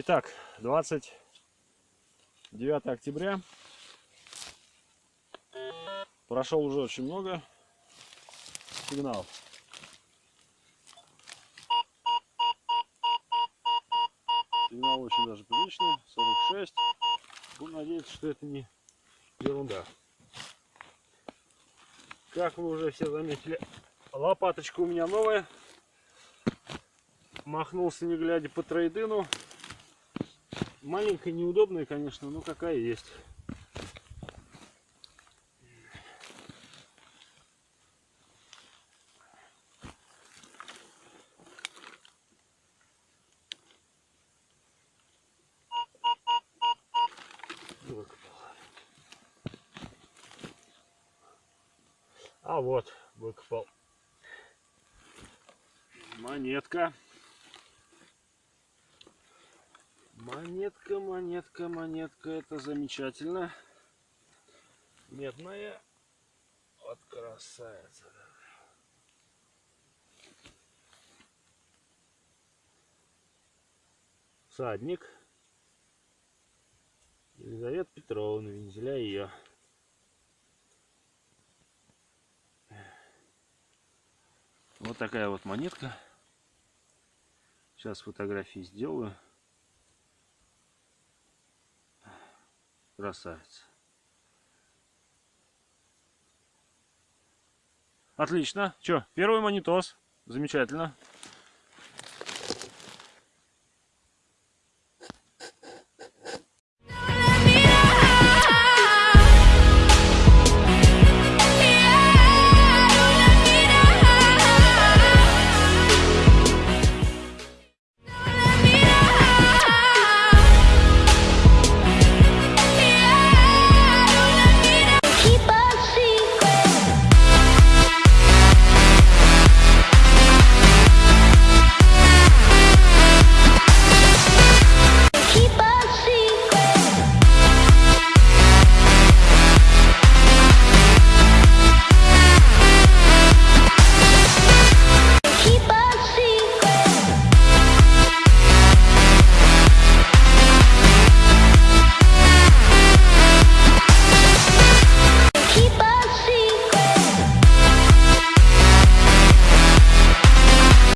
Итак, 29 октября. Прошел уже очень много сигналов. Сигнал очень даже приличный, 46. Будем надеяться, что это не ерунда. Как вы уже все заметили, лопаточка у меня новая. Махнулся не глядя по трейдину. Маленькая, неудобная, конечно, но какая есть. Выкопал. А вот, выкопал. Монетка. Монетка, монетка, монетка, это замечательно. Медная. Вот красавица. Садник. Елизавета Петровна, вензеля ее. Вот такая вот монетка. Сейчас фотографии сделаю. Красавица. Отлично. Че, первый монитос. Замечательно.